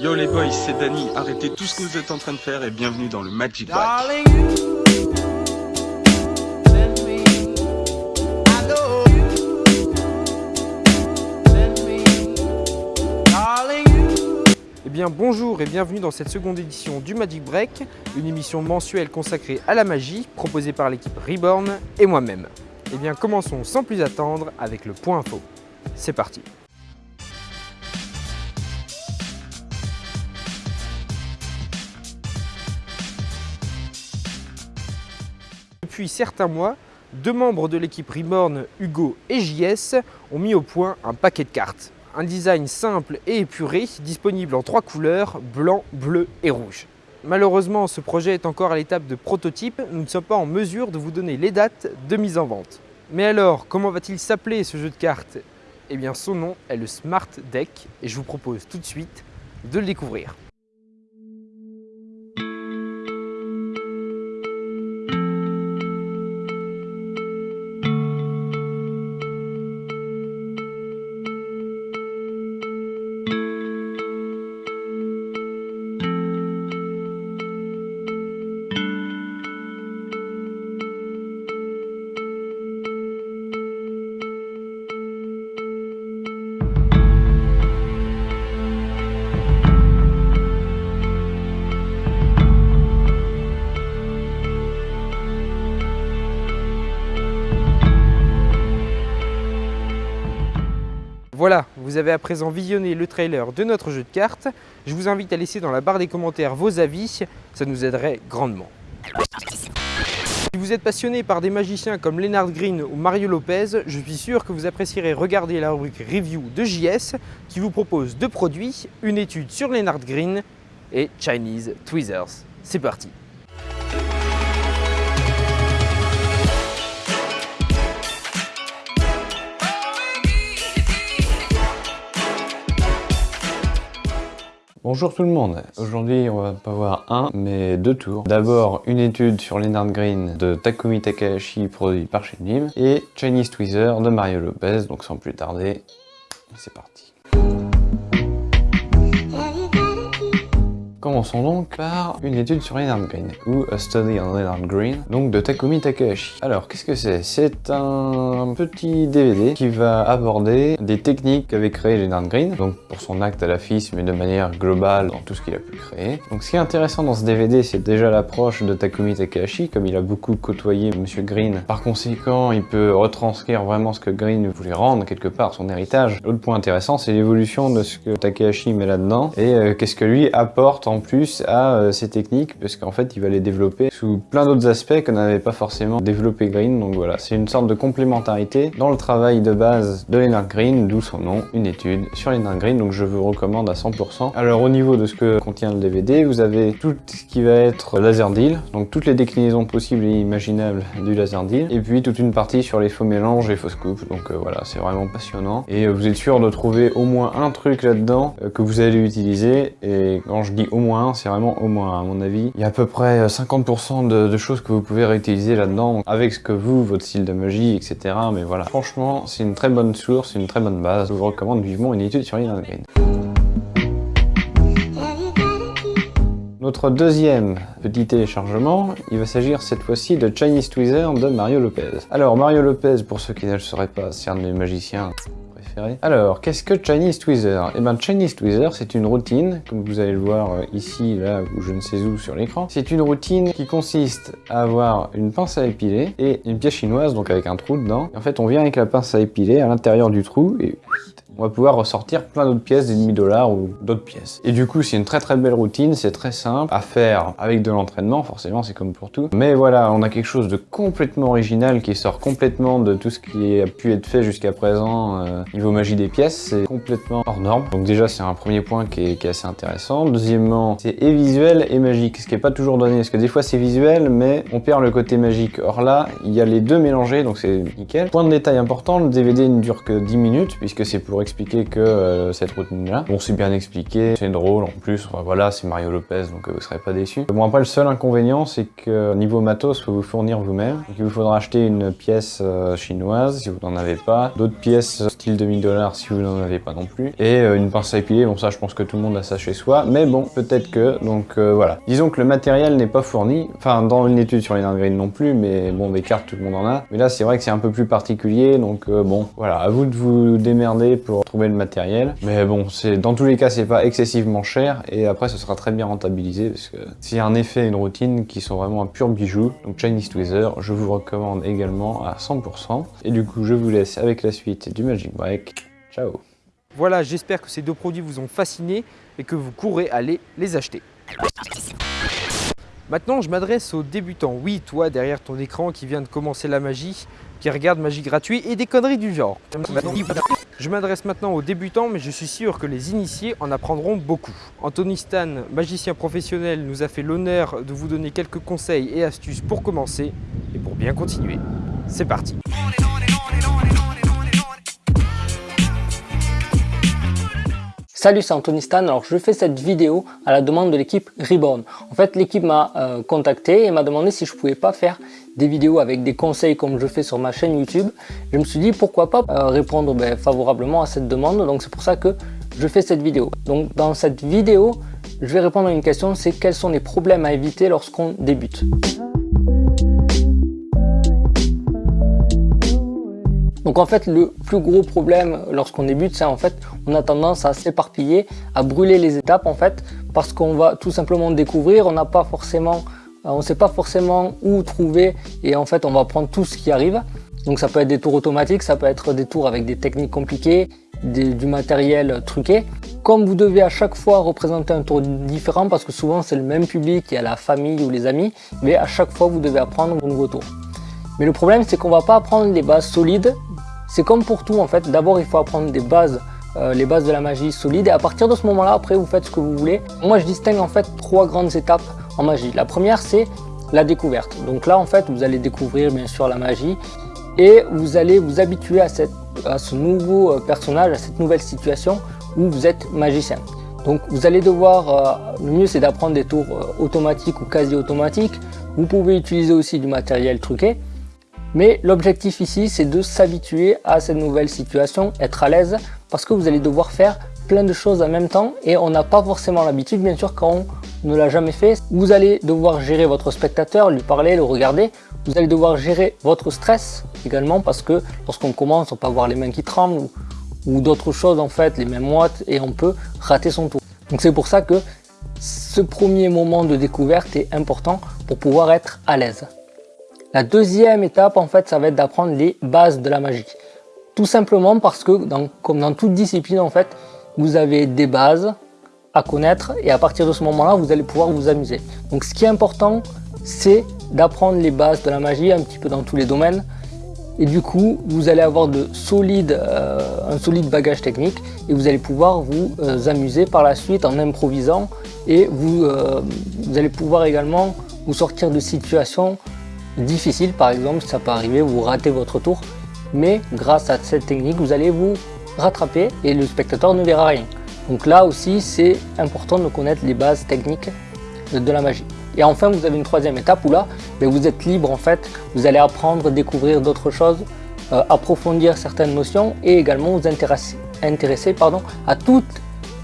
Yo les boys, c'est Danny, arrêtez tout ce que vous êtes en train de faire et bienvenue dans le Magic you. Eh bien bonjour et bienvenue dans cette seconde édition du Magic Break, une émission mensuelle consacrée à la magie, proposée par l'équipe Reborn et moi-même. Eh bien commençons sans plus attendre avec le point info. C'est parti Depuis certains mois, deux membres de l'équipe Reborn, Hugo et JS, ont mis au point un paquet de cartes. Un design simple et épuré, disponible en trois couleurs, blanc, bleu et rouge. Malheureusement, ce projet est encore à l'étape de prototype, nous ne sommes pas en mesure de vous donner les dates de mise en vente. Mais alors, comment va-t-il s'appeler ce jeu de cartes? Eh bien son nom est le Smart Deck et je vous propose tout de suite de le découvrir. Vous avez à présent visionné le trailer de notre jeu de cartes. Je vous invite à laisser dans la barre des commentaires vos avis, ça nous aiderait grandement. Si vous êtes passionné par des magiciens comme Leonard Green ou Mario Lopez, je suis sûr que vous apprécierez regarder la rubrique Review de JS qui vous propose deux produits, une étude sur Leonard Green et Chinese Tweezers. C'est parti Bonjour tout le monde, aujourd'hui on va pas voir un mais deux tours. D'abord une étude sur Leonard Green de Takumi Takahashi produit par Shinlim et Chinese Tweezer de Mario Lopez, donc sans plus tarder, c'est parti. Commençons donc par une étude sur Leonard Green, ou A Study on Leonard Green, donc de Takumi Takahashi. Alors, qu'est-ce que c'est? C'est un petit DVD qui va aborder des techniques qu'avait créé Leonard Green, donc pour son acte à la FIS, mais de manière globale dans tout ce qu'il a pu créer. Donc ce qui est intéressant dans ce DVD, c'est déjà l'approche de Takumi Takahashi, comme il a beaucoup côtoyé Monsieur Green. Par conséquent, il peut retranscrire vraiment ce que Green voulait rendre, quelque part, son héritage. L'autre point intéressant, c'est l'évolution de ce que Takahashi met là-dedans, et euh, qu'est-ce que lui apporte en plus à euh, ces techniques, parce qu'en fait il va les développer sous plein d'autres aspects que n'avait pas forcément développé Green, donc voilà, c'est une sorte de complémentarité dans le travail de base de Leonard Green, d'où son nom, une étude sur Leonard Green, donc je vous recommande à 100%. Alors au niveau de ce que contient le DVD, vous avez tout ce qui va être laser deal, donc toutes les déclinaisons possibles et imaginables du laser deal, et puis toute une partie sur les faux mélanges et fausses coupes, donc euh, voilà, c'est vraiment passionnant, et euh, vous êtes sûr de trouver au moins un truc là-dedans que vous allez utiliser, et quand je dis au c'est vraiment au moins à mon avis. Il y a à peu près 50% de, de, choses que vous pouvez réutiliser là-dedans, avec ce que vous, votre style de magie, etc. Mais voilà, franchement, c'est une très bonne source, une très bonne base. Je vous recommande vivement une étude sur Leonard Green. Notre deuxième petit téléchargement, il va s'agir cette fois-ci de Chinese Tweezer de Mario Lopez. Alors Mario Lopez, pour ceux qui ne le sauraient pas, c'est un de mes magiciens Alors, qu'est-ce que Chinese Tweezer? Eh ben Chinese Tweezer, c'est une routine, comme vous allez le voir ici, là, ou je ne sais où sur l'écran. C'est une routine qui consiste à avoir une pince à épiler et une pièce chinoise, donc avec un trou dedans. En fait, on vient avec la pince à épiler à l'intérieur du trou et on va pouvoir ressortir plein d'autres pièces, des demi-dollars ou d'autres pièces. Et du coup, c'est une très très belle routine, c'est très simple à faire avec de l'entraînement, forcément, c'est comme pour tout. Mais voilà, on a quelque chose de complètement original qui sort complètement de tout ce qui a pu être fait jusqu'à présent euh, niveau magie des pièces, c'est complètement hors norme. Donc déjà, c'est un premier point qui est, assez intéressant. Deuxièmement, c'est et visuel et magique, ce qui est pas toujours donné, parce que des fois c'est visuel, mais on perd le côté magique. Or là, il y a les deux mélangés, donc c'est nickel. Point de détail important, le DVD ne dure que 10 minutes, puisque c'est pour expliquer que euh, cette routine-là. Bon, c'est bien expliqué, c'est drôle en plus, voilà, c'est Mario Lopez, donc vous serez pas déçus. Bon, après, le seul inconvénient, c'est que niveau matos, faut vous fournir vous-même. Il vous faudra acheter une pièce chinoise si vous n'en avez pas, d'autres pièces style 2000 dollars si vous n'en avez pas non plus, et une pince à épiler, bon ça je pense que tout le monde a ça chez soi, mais bon, peut-être que, donc voilà. Disons que le matériel n'est pas fourni, enfin dans une étude sur les green non plus, mais bon, des cartes tout le monde en a. Mais là, c'est vrai que c'est un peu plus particulier, donc bon, voilà, à vous de vous démerder pour trouver le matériel. Mais bon, c'est dans tous les cas, c'est pas excessivement cher et après, ce sera très bien rentabilisé parce que c'est un effet et une routine qui sont vraiment un pur bijou. Donc Chinese Tweezer, je vous recommande également à 100%. Et du coup, je vous laisse avec la suite du Magic Break. Ciao Voilà, j'espère que ces deux produits vous ont fasciné et que vous courrez aller les acheter. Maintenant, je m'adresse aux débutants. Oui, toi, derrière ton écran qui vient de commencer la magie, qui regarde magie gratuite et des conneries du genre. Je m'adresse maintenant aux débutants, mais je suis sûr que les initiés en apprendront beaucoup. Anthony Stan, magicien professionnel, nous a fait l'honneur de vous donner quelques conseils et astuces pour commencer et pour bien continuer. C'est parti Salut, c'est Anthony Stan. Alors, je fais cette vidéo à la demande de l'équipe Reborn. En fait, l'équipe m'a euh, contacté et m'a demandé si je pouvais pas faire des vidéos avec des conseils comme je fais sur ma chaîne YouTube. Je me suis dit pourquoi pas euh, répondre ben, favorablement à cette demande. Donc, c'est pour ça que je fais cette vidéo. Donc, dans cette vidéo, je vais répondre à une question, c'est quels sont les problèmes à éviter lorsqu'on débute? Donc en fait, le plus gros problème lorsqu'on débute, c'est en fait, on a tendance à s'éparpiller, à brûler les étapes en fait, parce qu'on va tout simplement découvrir, on n'a pas forcément, on ne sait pas forcément où trouver, et en fait, on va prendre tout ce qui arrive. Donc ça peut être des tours automatiques, ça peut être des tours avec des techniques compliquées, du matériel truqué. Comme vous devez à chaque fois représenter un tour différent, parce que souvent c'est le même public, il y a la famille ou les amis, mais à chaque fois vous devez apprendre un nouveau tour. Mais le problème c'est qu'on va pas apprendre les bases solides c'est comme pour tout en fait, d'abord il faut apprendre des bases, euh, les bases de la magie solides et à partir de ce moment-là, après vous faites ce que vous voulez. Moi je distingue en fait trois grandes étapes en magie. La première c'est la découverte. Donc là en fait vous allez découvrir bien sûr la magie et vous allez vous habituer à, ce nouveau euh, personnage, à cette nouvelle situation où vous êtes magicien. Donc vous allez devoir, euh, le mieux c'est d'apprendre des tours automatiques ou quasi automatiques. Vous pouvez utiliser aussi du matériel truqué. Mais l'objectif ici, c'est de s'habituer à cette nouvelle situation, être à l'aise, parce que vous allez devoir faire plein de choses en même temps et on n'a pas forcément l'habitude, bien sûr, quand on ne l'a jamais fait. Vous allez devoir gérer votre spectateur, lui parler, le regarder. Vous allez devoir gérer votre stress également parce que lorsqu'on commence, on peut avoir les mains qui tremblent ou, d'autres choses en fait, les mains moites et on peut rater son tour. Donc c'est pour ça que ce premier moment de découverte est important pour pouvoir être à l'aise. La deuxième étape, en fait, ça va être d'apprendre les bases de la magie. Tout simplement parce que, comme dans toute discipline, en fait, vous avez des bases à connaître et à partir de ce moment-là, vous allez pouvoir vous amuser. Donc, ce qui est important, c'est d'apprendre les bases de la magie un petit peu dans tous les domaines. Et du coup, vous allez avoir de solides, euh, un solide bagage technique et vous allez pouvoir vous euh, amuser par la suite en improvisant et vous, euh, vous allez pouvoir également vous sortir de situations difficile, par exemple, ça peut arriver, vous ratez votre tour, mais grâce à cette technique, vous allez vous rattraper et le spectateur ne verra rien. Donc là aussi, c'est important de connaître les bases techniques de la magie. Et enfin, vous avez une troisième étape où là, ben, vous êtes libre en fait, vous allez apprendre, découvrir d'autres choses, euh, approfondir certaines notions et également vous intéresser, intéresser pardon, à toutes,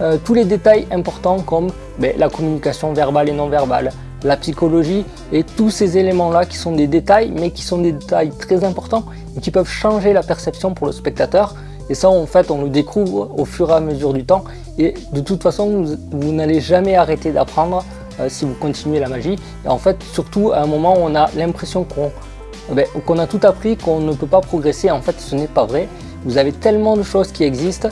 euh, tous les détails importants comme ben, la communication verbale et non verbale, la psychologie et tous ces éléments-là qui sont des détails, mais qui sont des détails très importants et qui peuvent changer la perception pour le spectateur. Et ça, en fait, on le découvre au fur et à mesure du temps. Et de toute façon, vous, n'allez jamais arrêter d'apprendre euh, si vous continuez la magie. Et en fait, surtout à un moment où on a l'impression qu'on ben, qu'on a tout appris, qu'on ne peut pas progresser. En fait, ce n'est pas vrai. Vous avez tellement de choses qui existent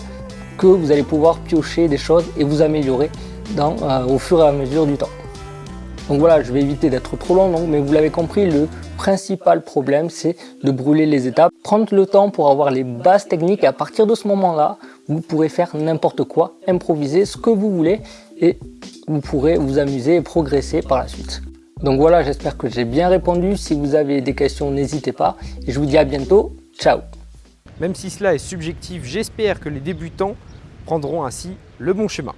que vous allez pouvoir piocher des choses et vous améliorer euh, au fur et à mesure du temps. Donc voilà, je vais éviter d'être trop long, mais vous l'avez compris, le principal problème, c'est de brûler les étapes. Prendre le temps pour avoir les bases techniques et à partir de ce moment-là, vous pourrez faire n'importe quoi, improviser ce que vous voulez et vous pourrez vous amuser et progresser par la suite. Donc voilà, j'espère que j'ai bien répondu. Si vous avez des questions, n'hésitez pas. Et je vous dis à bientôt. Ciao Même si cela est subjectif, j'espère que les débutants prendront ainsi le bon chemin.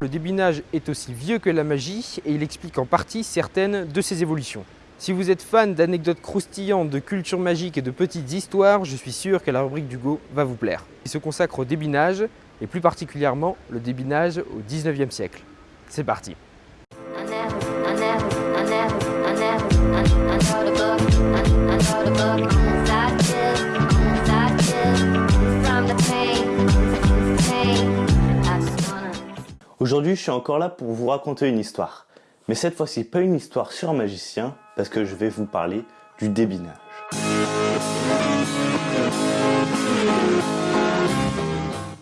Le débinage est aussi vieux que la magie et il explique en partie certaines de ses évolutions. Si vous êtes fan d'anecdotes croustillantes, de culture magique et de petites histoires, je suis sûr que la rubrique d'Hugo va vous plaire. Il se consacre au débinage et plus particulièrement le débinage au 19e siècle. C'est parti Aujourd'hui, je suis encore là pour vous raconter une histoire. Mais cette fois-ci, pas une histoire sur un magicien, parce que je vais vous parler du débinage.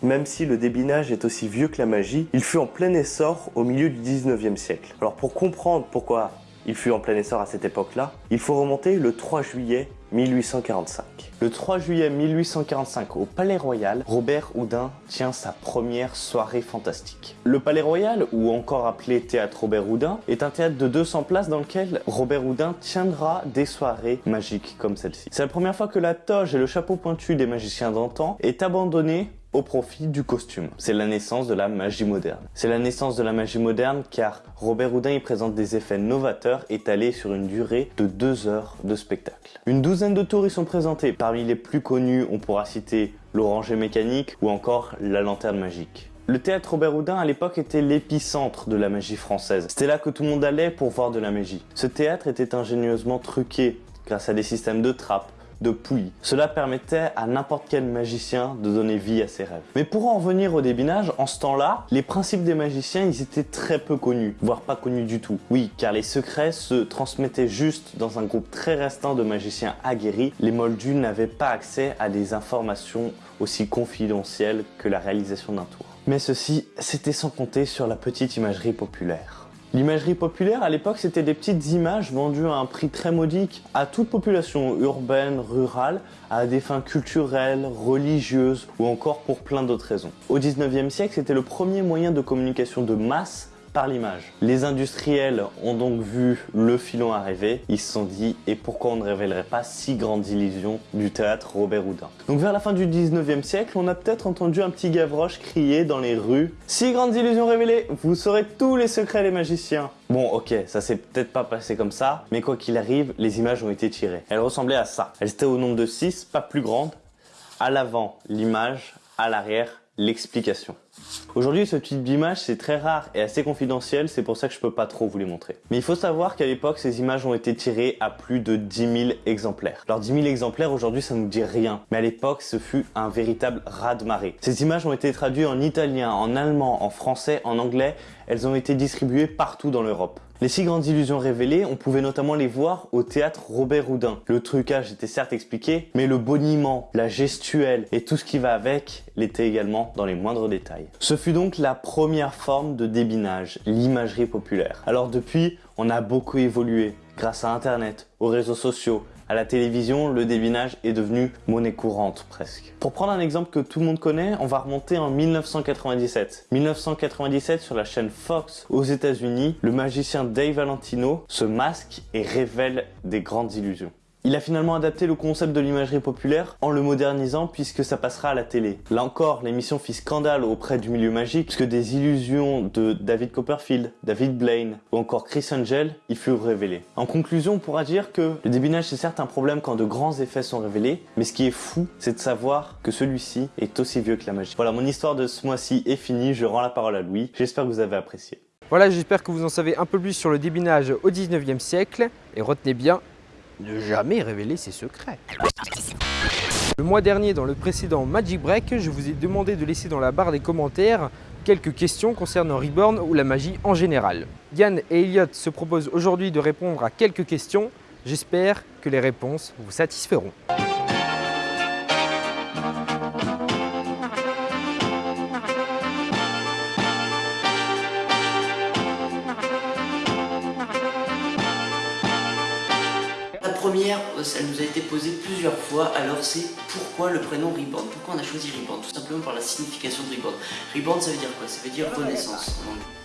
Même si le débinage est aussi vieux que la magie, il fut en plein essor au milieu du 19e siècle. Alors pour comprendre pourquoi il fut en plein essor à cette époque-là, il faut remonter le 3 juillet 1845. Le 3 juillet 1845, au Palais Royal, Robert Houdin tient sa première soirée fantastique. Le Palais Royal, ou encore appelé Théâtre Robert Houdin, est un théâtre de 200 places dans lequel Robert Houdin tiendra des soirées magiques comme celle-ci. C'est la première fois que la toge et le chapeau pointu des magiciens d'antan est abandonné au profit du costume. C'est la naissance de la magie moderne. C'est la naissance de la magie moderne car Robert Houdin y présente des effets novateurs étalés sur une durée de deux heures de spectacle. Une douzaine de tours y sont présentés. Parmi les plus connus, on pourra citer l'oranger mécanique ou encore la lanterne magique. Le théâtre Robert Houdin à l'époque était l'épicentre de la magie française. C'était là que tout le monde allait pour voir de la magie. Ce théâtre était ingénieusement truqué grâce à des systèmes de trappes, de. Cela permettait à n'importe quel magicien de donner vie à ses rêves. Mais pour en revenir au débinage, en ce temps-là, les principes des magiciens, ils étaient très peu connus, voire pas connus du tout. Oui, car les secrets se transmettaient juste dans un groupe très restreint de magiciens aguerris. Les moldus n'avaient pas accès à des informations aussi confidentielles que la réalisation d'un tour. Mais ceci, c'était sans compter sur la petite imagerie populaire. L'imagerie populaire à l'époque c'était des petites images vendues à un prix très modique à toute population urbaine, rurale, à des fins culturelles, religieuses ou encore pour plein d'autres raisons. Au 19e siècle c'était le premier moyen de communication de masse l'image. Les industriels ont donc vu le filon arriver, ils se sont dit et pourquoi on ne révélerait pas si grandes illusions du théâtre Robert Houdin? Donc vers la fin du 19e siècle, on a peut-être entendu un petit Gavroche crier dans les rues « Six grandes illusions révélées, vous saurez tous les secrets des magiciens !» Bon ok, ça s'est peut-être pas passé comme ça, mais quoi qu'il arrive, les images ont été tirées. Elles ressemblaient à ça. Elles étaient au nombre de 6, pas plus grandes. À l'avant, l'image, à l'arrière, l'explication. Aujourd'hui, ce type d'image, c'est très rare et assez confidentiel, c'est pour ça que je peux pas trop vous les montrer. Mais il faut savoir qu'à l'époque, ces images ont été tirées à plus de 10 000 exemplaires. Alors 10 000 exemplaires, aujourd'hui, ça nous dit rien. Mais à l'époque, ce fut un véritable raz-de-marée. Ces images ont été traduites en italien, en allemand, en français, en anglais. Elles ont été distribuées partout dans l'Europe. Les six grandes illusions révélées, on pouvait notamment les voir au théâtre Robert Houdin. Le trucage était certes expliqué, mais le boniment, la gestuelle et tout ce qui va avec l'était également dans les moindres détails. Ce fut donc la première forme de débinage, l'imagerie populaire. Alors depuis, on a beaucoup évolué grâce à internet, aux réseaux sociaux, à la télévision, le débinage est devenu monnaie courante presque. Pour prendre un exemple que tout le monde connaît, on va remonter en 1997. 1997 sur la chaîne Fox aux États-Unis, le magicien Dave Valentino se masque et révèle des grandes illusions. Il a finalement adapté le concept de l'imagerie populaire en le modernisant puisque ça passera à la télé. Là encore, l'émission fit scandale auprès du milieu magique puisque des illusions de David Copperfield, David Blaine ou encore Chris Angel y furent révélées. En conclusion, on pourra dire que le débinage c'est certes un problème quand de grands effets sont révélés, mais ce qui est fou, c'est de savoir que celui-ci est aussi vieux que la magie. Voilà, mon histoire de ce mois-ci est finie, je rends la parole à Louis, j'espère que vous avez apprécié. Voilà, j'espère que vous en savez un peu plus sur le débinage au 19e siècle. Et retenez bien, ne jamais révéler ses secrets. Le mois dernier, dans le précédent Magic Break, je vous ai demandé de laisser dans la barre des commentaires quelques questions concernant Reborn ou la magie en général. Yann et Elliot se proposent aujourd'hui de répondre à quelques questions. J'espère que les réponses vous satisferont. Plusieurs fois, alors c'est pourquoi le prénom Reborn Pourquoi on a choisi Reborn Tout simplement par la signification de Reborn. Reborn ça veut dire quoi? Ça veut dire renaissance.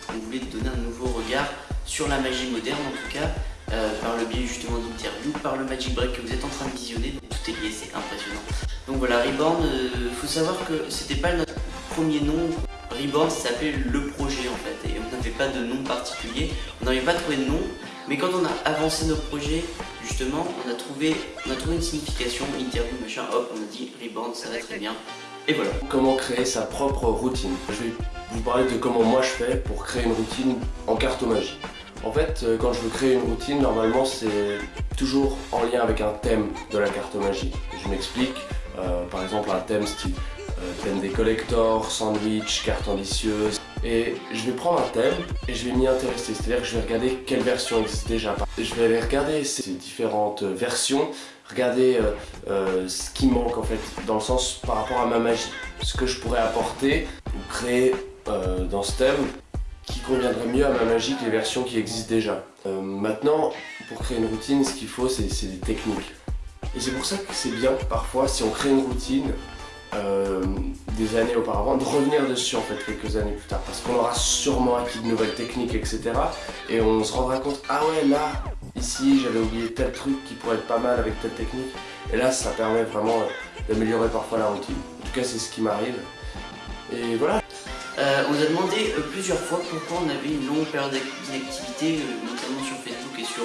On, voulait donner un nouveau regard sur la magie moderne en tout cas, euh, par le biais justement d'interviews, par le Magic Break que vous êtes en train de visionner, tout est lié, c'est impressionnant. Donc voilà, Reborn, il faut savoir que c'était pas notre premier nom, Reborn ça s'appelait le projet en fait, et on n'avait pas de nom particulier, on n'avait pas trouvé de nom, mais quand on a avancé nos projets, justement, on a trouvé, on une signification, interview, machin, hop, on a dit Reborn, ça va très bien, et voilà. Comment créer sa propre routine? Je vais vous parler de comment moi je fais pour créer une routine en cartomagie. En fait, euh, quand je veux créer une routine, normalement c'est toujours en lien avec un thème de la cartomagie. Je m'explique, euh, par exemple un thème style euh, thème des collectors, sandwich, carte ambitieuse. Et je vais prendre un thème et je vais m'y intéresser, c'est-à-dire que je vais regarder quelle version existe déjà. Je vais regarder ces différentes versions, regarder ce qui manque en fait, dans le sens par rapport à ma magie. Ce que je pourrais apporter ou créer dans ce thème qui conviendrait mieux à ma magie que les versions qui existent déjà. Euh, maintenant, pour créer une routine, ce qu'il faut, c'est des techniques. Et c'est pour ça que c'est bien, parfois, si on crée une routine euh, des années auparavant, de revenir dessus, en fait, quelques années plus tard. Parce qu'on aura sûrement acquis de nouvelles techniques, etc. Et on se rendra compte, ah ouais, là, ici, j'avais oublié tel truc qui pourrait être pas mal avec telle technique. Et là, ça permet vraiment euh, d'améliorer parfois la routine. En tout cas, c'est ce qui m'arrive. Et voilà, euh, on nous a demandé euh, plusieurs fois pourquoi on avait une longue période d'inactivité, notamment sur Facebook et sur,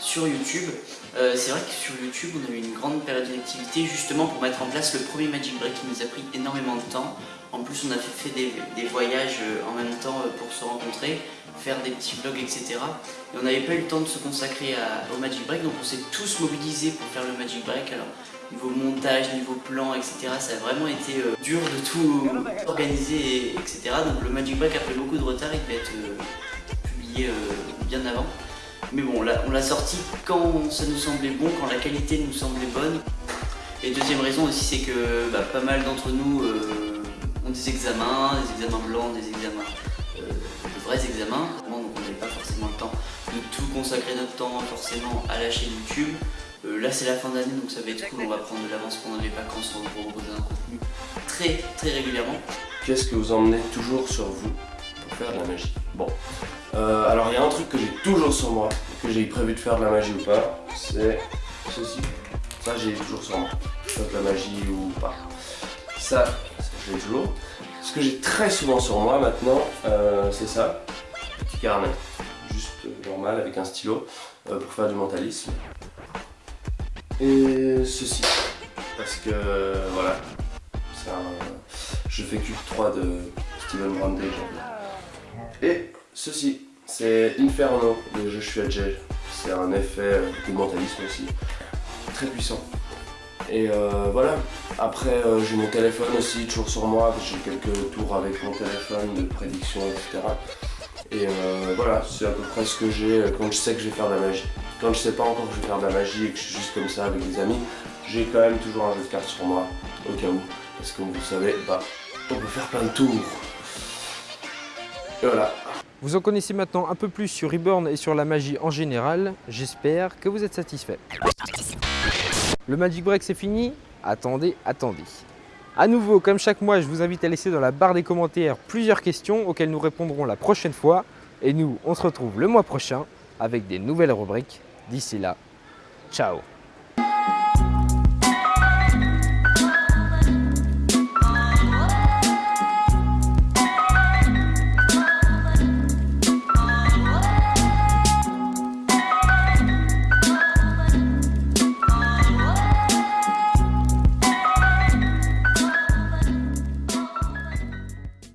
sur YouTube. c'est vrai que sur YouTube, on a eu une grande période d'inactivité justement pour mettre en place le premier Magic Break qui nous a pris énormément de temps. En plus, on a fait, des, voyages en même temps pour se rencontrer, faire des petits vlogs, etc. Et on n'avait pas eu le temps de se consacrer au Magic Break, donc on s'est tous mobilisés pour faire le Magic Break. Alors, niveau montage, niveau plan, etc. Ça a vraiment été euh, dur de tout organiser, etc. Donc le Magic Break a pris beaucoup de retard, il devait être euh, publié euh, bien avant. Mais bon, on l'a sorti quand ça nous semblait bon, quand la qualité nous semblait bonne. Et deuxième raison aussi, c'est que bah, pas mal d'entre nous ont des examens, des examens blancs, des examens, de vrais examens. Donc on n'avait pas forcément le temps de tout consacrer notre temps forcément à la chaîne YouTube. Euh, là c'est la fin d'année donc ça va être cool, on va prendre de l'avance pendant les vacances, on va vous proposer un contenu très très régulièrement. Qu'est-ce que vous emmenez toujours sur vous pour faire de la magie? Bon, euh, alors il y a un truc que j'ai toujours sur moi, que j'ai prévu de faire de la magie ou pas, c'est ceci. Ça j'ai toujours sur moi, de la magie ou pas. Ça, je l'ai toujours. Ce que j'ai très souvent sur moi maintenant, euh, c'est ça, petit carnet, juste normal avec un stylo pour faire du mentalisme. Et ceci. Parce que voilà. Je fais cube 3 de Steven Brandt et ceci c'est Inferno de Joshua Jay c'est un effet de mentalisme aussi très puissant et euh, voilà après euh, j'ai mon téléphone aussi toujours sur moi j'ai quelques tours avec mon téléphone de prédiction etc et euh, voilà, c'est à peu près ce que j'ai quand je sais que je vais faire de la magie. Quand je sais pas encore que je vais faire de la magie et que je suis juste comme ça avec des amis, j'ai quand même toujours un jeu de cartes sur moi, au cas où. Parce que comme vous savez, bah, on peut faire plein de tours. Et voilà. Vous en connaissez maintenant un peu plus sur Reborn et sur la magie en général. J'espère que vous êtes satisfait. Le Magic Break c'est fini Attendez, attendez. A nouveau, comme chaque mois, je vous invite à laisser dans la barre des commentaires plusieurs questions auxquelles nous répondrons la prochaine fois. Et nous, on se retrouve le mois prochain avec des nouvelles rubriques. D'ici là, ciao